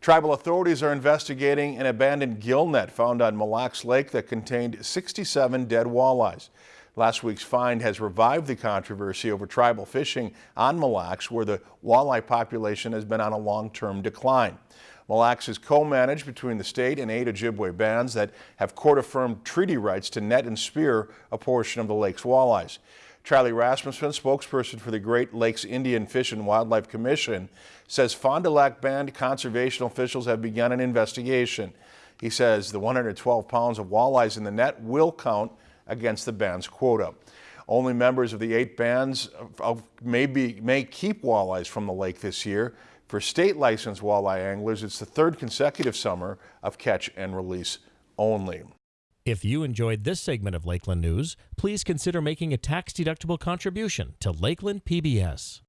Tribal authorities are investigating an abandoned gill net found on Mille Lacs Lake that contained 67 dead walleyes. Last week's find has revived the controversy over tribal fishing on Mille Lacs, where the walleye population has been on a long-term decline. Mille Lacs is co-managed between the state and eight Ojibwe bands that have court-affirmed treaty rights to net and spear a portion of the lake's walleyes. Charlie Rasmussen, spokesperson for the Great Lakes Indian Fish and Wildlife Commission, says Fond du Lac Band conservation officials have begun an investigation. He says the 112 pounds of walleyes in the net will count against the band's quota. Only members of the eight bands may, be, may keep walleyes from the lake this year. For state licensed walleye anglers, it's the third consecutive summer of catch and release only. If you enjoyed this segment of Lakeland News, please consider making a tax-deductible contribution to Lakeland PBS.